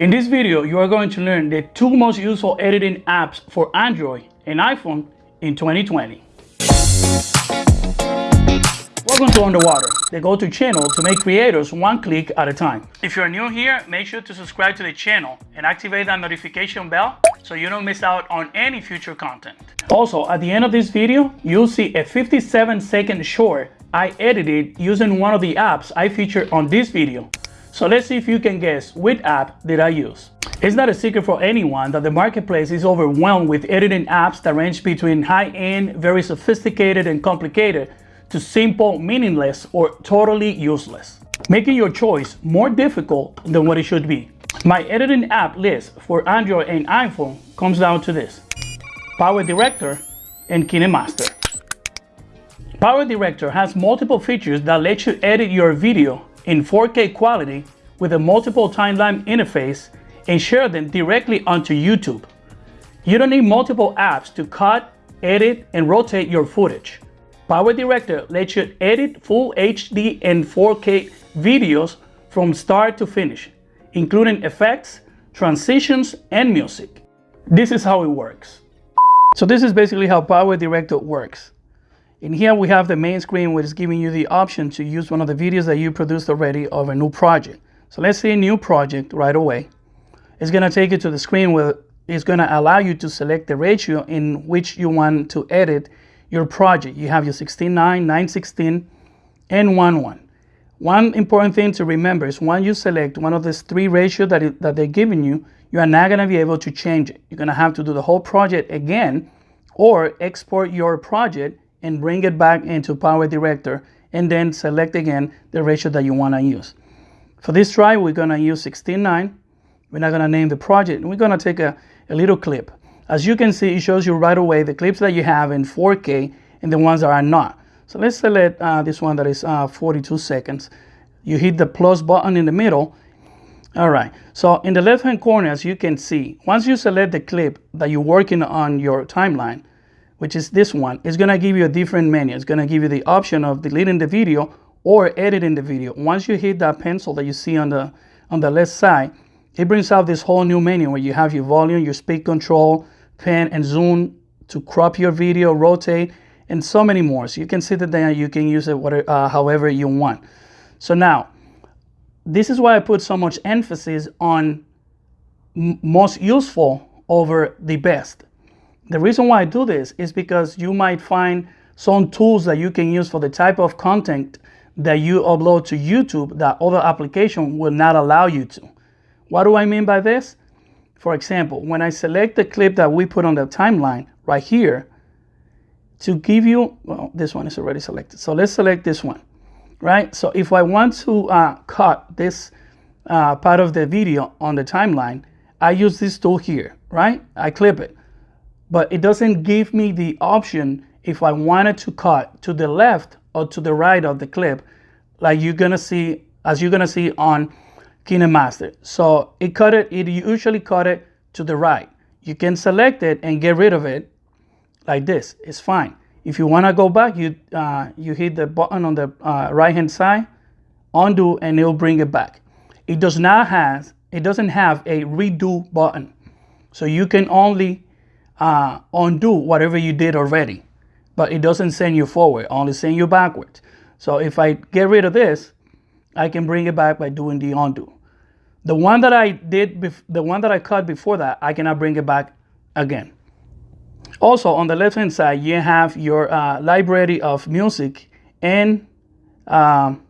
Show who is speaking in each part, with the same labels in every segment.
Speaker 1: In this video, you are going to learn the two most useful editing apps for Android and iPhone in 2020. Welcome to Underwater, the go-to channel to make creators one click at a time. If you're new here, make sure to subscribe to the channel and activate that notification bell so you don't miss out on any future content. Also, at the end of this video, you'll see a 57 second short I edited using one of the apps I featured on this video. So let's see if you can guess which app did I use. It's not a secret for anyone that the marketplace is overwhelmed with editing apps that range between high-end, very sophisticated and complicated to simple, meaningless, or totally useless, making your choice more difficult than what it should be. My editing app list for Android and iPhone comes down to this. Power Director and KineMaster. Power Director has multiple features that let you edit your video in 4K quality with a multiple timeline interface and share them directly onto YouTube. You don't need multiple apps to cut, edit, and rotate your footage. Power Director lets you edit full HD and 4K videos from start to finish, including effects, transitions, and music. This is how it works. So this is basically how Power Director works. In here we have the main screen which is giving you the option to use one of the videos that you produced already of a new project. So let's say new project right away. It's going to take you to the screen where it's going to allow you to select the ratio in which you want to edit your project. You have your 16.9, 9.16, and 1.1. One important thing to remember is when you select one of these three ratios that, that they're giving you, you are not going to be able to change it. You're going to have to do the whole project again or export your project and bring it back into Power Director and then select again the ratio that you want to use. For this try, we're going to use 16.9. We're not going to name the project. We're going to take a, a little clip. As you can see, it shows you right away the clips that you have in 4K and the ones that are not. So let's select uh, this one that is uh, 42 seconds. You hit the plus button in the middle. All right, so in the left hand corner, as you can see, once you select the clip that you're working on your timeline, which is this one, it's gonna give you a different menu. It's gonna give you the option of deleting the video or editing the video. Once you hit that pencil that you see on the, on the left side, it brings out this whole new menu where you have your volume, your speed control, pan and zoom to crop your video, rotate, and so many more. So you can see that then you can use it whatever, uh, however you want. So now, this is why I put so much emphasis on most useful over the best. The reason why I do this is because you might find some tools that you can use for the type of content that you upload to YouTube that other application will not allow you to. What do I mean by this? For example, when I select the clip that we put on the timeline right here, to give you, well, this one is already selected. So let's select this one, right? So if I want to uh, cut this uh, part of the video on the timeline, I use this tool here, right? I clip it but it doesn't give me the option if I wanted to cut to the left or to the right of the clip, like you're gonna see, as you're gonna see on KineMaster. So it cut it, it usually cut it to the right. You can select it and get rid of it like this, it's fine. If you wanna go back, you, uh, you hit the button on the uh, right hand side, undo, and it'll bring it back. It does not have, it doesn't have a redo button. So you can only uh, undo whatever you did already, but it doesn't send you forward, only send you backwards. So if I get rid of this, I can bring it back by doing the undo. The one that I did, the one that I cut before that, I cannot bring it back again. Also, on the left-hand side, you have your uh, library of music and um,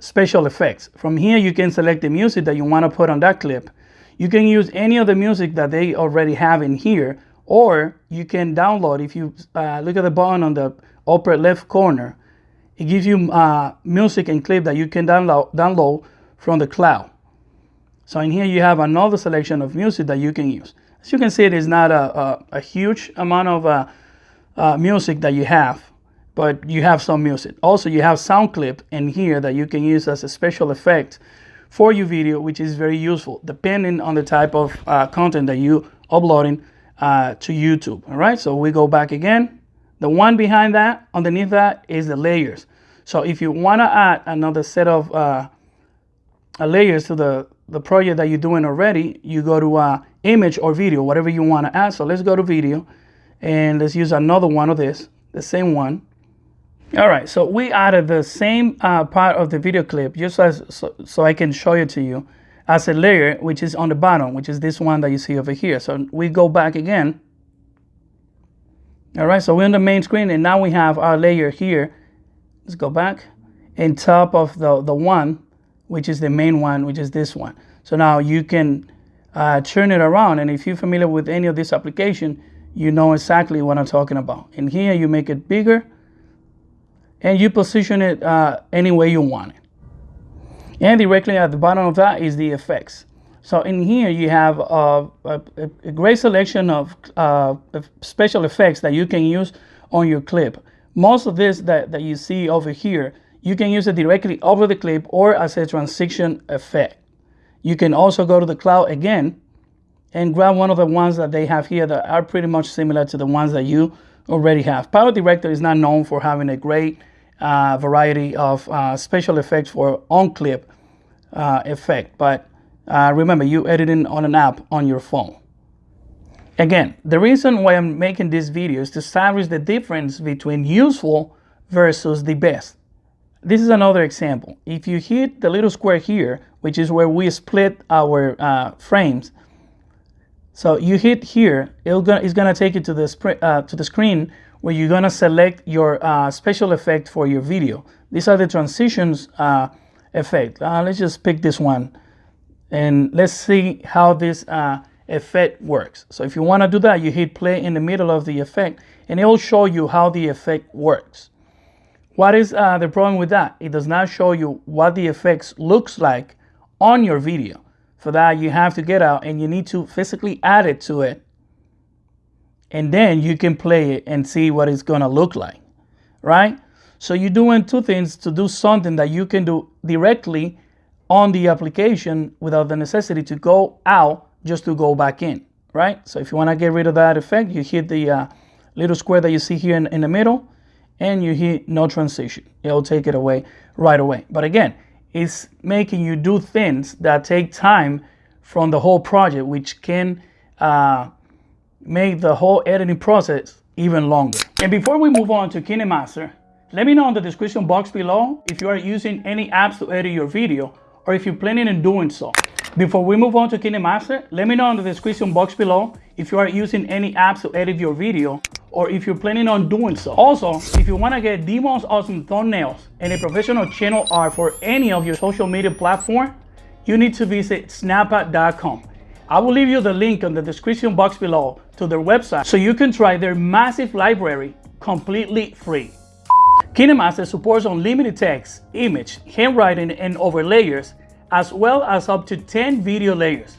Speaker 1: special effects. From here, you can select the music that you want to put on that clip. You can use any of the music that they already have in here or you can download, if you uh, look at the button on the upper left corner, it gives you uh, music and clip that you can download, download from the cloud. So in here you have another selection of music that you can use. As you can see, it is not a, a, a huge amount of uh, uh, music that you have, but you have some music. Also, you have sound clip in here that you can use as a special effect for your video, which is very useful, depending on the type of uh, content that you uploading uh, to YouTube. All right, so we go back again. The one behind that, underneath that, is the layers. So if you want to add another set of uh, layers to the the project that you're doing already, you go to uh, image or video, whatever you want to add. So let's go to video and let's use another one of this, the same one. All right, so we added the same uh, part of the video clip just as so, so I can show it to you as a layer, which is on the bottom, which is this one that you see over here. So we go back again. All right, so we're on the main screen and now we have our layer here. Let's go back in top of the, the one, which is the main one, which is this one. So now you can uh, turn it around. And if you're familiar with any of this application, you know exactly what I'm talking about. In here, you make it bigger and you position it uh, any way you want it. And directly at the bottom of that is the effects. So in here you have a, a, great selection of uh, special effects that you can use on your clip. Most of this that, that you see over here, you can use it directly over the clip or as a transition effect. You can also go to the cloud again and grab one of the ones that they have here that are pretty much similar to the ones that you already have. Power Director is not known for having a great uh, variety of uh, special effects for on-clip uh, effect, but uh, remember, you editing on an app on your phone. Again, the reason why I'm making this video is to establish the difference between useful versus the best. This is another example. If you hit the little square here, which is where we split our uh, frames, so you hit here, it's gonna take you to the, uh, to the screen where you're gonna select your uh, special effect for your video. These are the transitions uh, effect. Uh, let's just pick this one and let's see how this uh, effect works. So if you wanna do that, you hit play in the middle of the effect and it will show you how the effect works. What is uh, the problem with that? It does not show you what the effects looks like on your video. For that, you have to get out and you need to physically add it to it. And then you can play it and see what it's gonna look like, right? So you're doing two things to do something that you can do directly on the application without the necessity to go out just to go back in, right? So if you wanna get rid of that effect, you hit the uh, little square that you see here in, in the middle and you hit no transition. It'll take it away right away. But again, it's making you do things that take time from the whole project, which can uh, make the whole editing process even longer. And before we move on to KineMaster, let me know in the description box below if you are using any apps to edit your video or if you're planning on doing so. Before we move on to KineMaster, let me know in the description box below if you are using any apps to edit your video or if you're planning on doing so. Also, if you want to get the most awesome thumbnails and a professional channel art for any of your social media platform, you need to visit snappa.com. I will leave you the link in the description box below to their website so you can try their massive library completely free. KineMaster supports unlimited text, image, handwriting, and overlayers, as well as up to 10 video layers.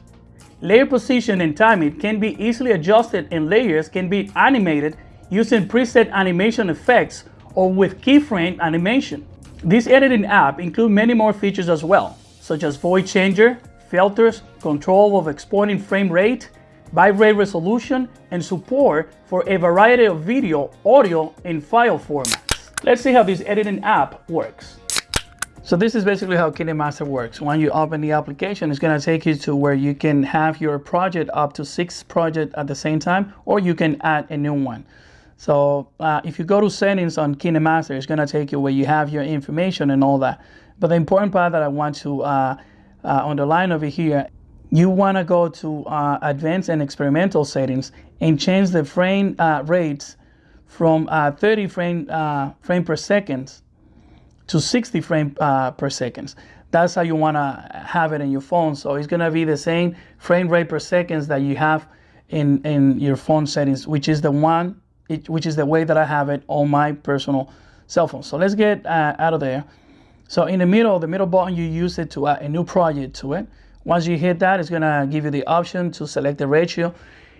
Speaker 1: Layer position and timing can be easily adjusted and layers can be animated using preset animation effects or with keyframe animation. This editing app includes many more features as well, such as voice changer, filters, control of exporting frame rate, bitrate resolution, and support for a variety of video, audio, and file formats. Let's see how this editing app works. So this is basically how KineMaster works. When you open the application, it's gonna take you to where you can have your project up to six projects at the same time, or you can add a new one. So uh, if you go to settings on KineMaster, it's gonna take you where you have your information and all that. But the important part that I want to uh, uh, line over here, you wanna go to uh, advanced and experimental settings and change the frame uh, rates from uh, 30 frame, frame per second to 60 frame uh, per second. That's how you want to have it in your phone. So it's going to be the same frame rate per seconds that you have in, in your phone settings, which is the one, it, which is the way that I have it on my personal cell phone. So let's get uh, out of there. So in the middle, the middle button, you use it to add a new project to it. Once you hit that, it's gonna give you the option to select the ratio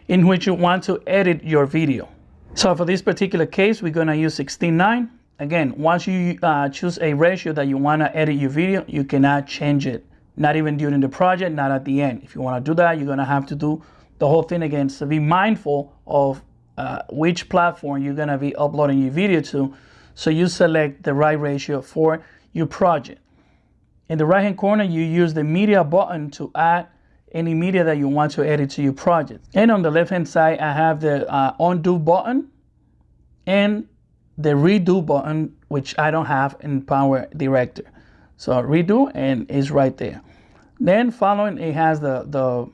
Speaker 1: in which you want to edit your video. So for this particular case, we're gonna use 16.9 Again, once you uh, choose a ratio that you want to edit your video, you cannot change it. Not even during the project, not at the end. If you want to do that, you're going to have to do the whole thing again. So be mindful of uh, which platform you're going to be uploading your video to. So you select the right ratio for your project. In the right hand corner, you use the media button to add any media that you want to edit to your project. And on the left hand side, I have the uh, undo button and the redo button, which I don't have in Power Director. So redo and it's right there. Then following it has the, the,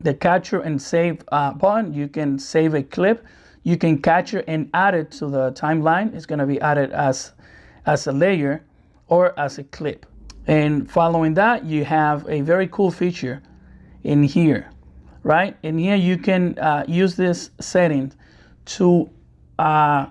Speaker 1: the capture and save uh, button. You can save a clip. You can capture and add it to the timeline. It's gonna be added as, as a layer or as a clip. And following that, you have a very cool feature in here, right? In here, you can uh, use this setting to uh,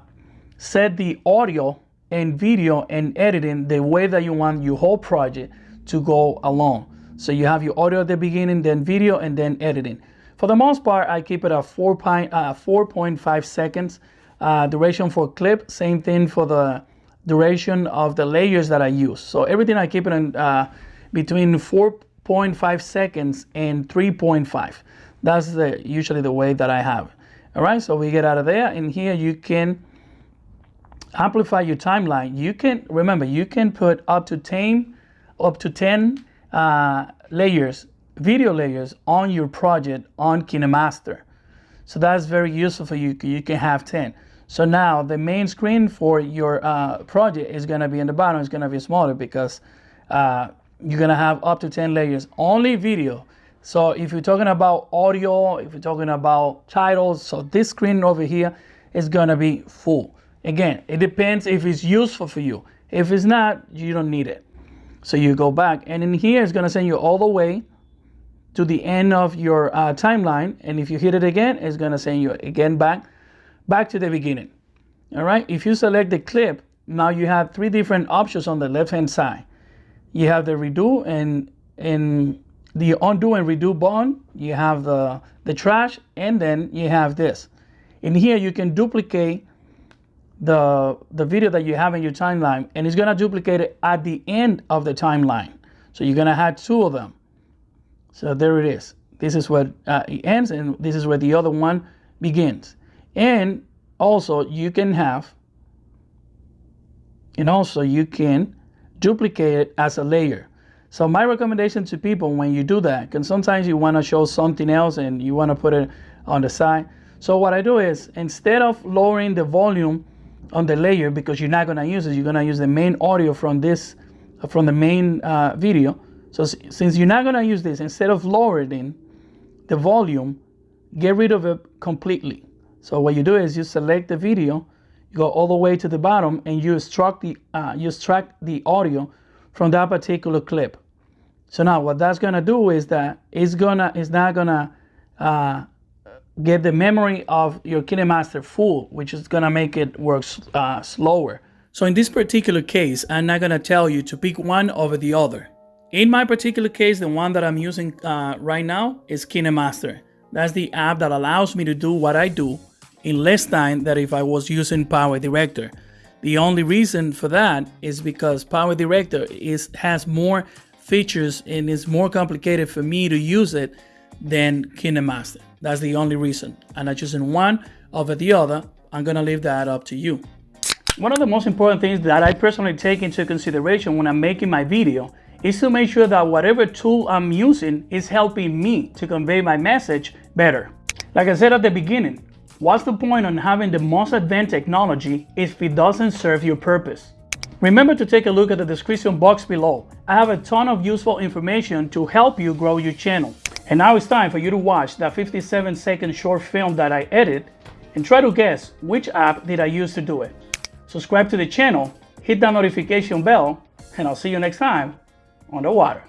Speaker 1: set the audio and video and editing the way that you want your whole project to go along. So you have your audio at the beginning, then video, and then editing. For the most part, I keep it at 4.5 uh, seconds uh, duration for clip. Same thing for the duration of the layers that I use. So everything I keep it in uh, between 4.5 seconds and 3.5. That's the, usually the way that I have. All right, so we get out of there, and here you can amplify your timeline, you can, remember, you can put up to 10, up to 10 uh, layers, video layers on your project on KineMaster. So that's very useful for you. You can have 10. So now the main screen for your uh, project is gonna be in the bottom, it's gonna be smaller because uh, you're gonna have up to 10 layers, only video. So if you're talking about audio, if you're talking about titles, so this screen over here is gonna be full. Again, it depends if it's useful for you. If it's not, you don't need it. So you go back and in here it's gonna send you all the way to the end of your uh, timeline. And if you hit it again, it's gonna send you again back, back to the beginning. All right, if you select the clip, now you have three different options on the left-hand side. You have the redo and, and the undo and redo button. You have the, the trash, and then you have this. In here, you can duplicate the, the video that you have in your timeline and it's gonna duplicate it at the end of the timeline. So you're gonna have two of them. So there it is. This is where uh, it ends and this is where the other one begins. And also you can have, and also you can duplicate it as a layer. So my recommendation to people when you do that, because sometimes you wanna show something else and you wanna put it on the side. So what I do is instead of lowering the volume on the layer because you're not going to use it. You're going to use the main audio from this, from the main uh, video. So since you're not going to use this, instead of lowering the volume, get rid of it completely. So what you do is you select the video, you go all the way to the bottom, and you extract the uh, you extract the audio from that particular clip. So now what that's gonna do is that it's gonna it's not gonna uh, get the memory of your KineMaster full, which is gonna make it work uh, slower. So in this particular case, I'm not gonna tell you to pick one over the other. In my particular case, the one that I'm using uh, right now is KineMaster. That's the app that allows me to do what I do in less time than if I was using Power Director. The only reason for that is because Power Director is has more features and is more complicated for me to use it than KineMaster. That's the only reason. And I'm choosing one over the other. I'm gonna leave that up to you. One of the most important things that I personally take into consideration when I'm making my video is to make sure that whatever tool I'm using is helping me to convey my message better. Like I said at the beginning, what's the point on having the most advanced technology if it doesn't serve your purpose? Remember to take a look at the description box below. I have a ton of useful information to help you grow your channel. And now it's time for you to watch that 57 second short film that I edit and try to guess which app did I use to do it. Subscribe to the channel, hit that notification bell, and I'll see you next time on the water.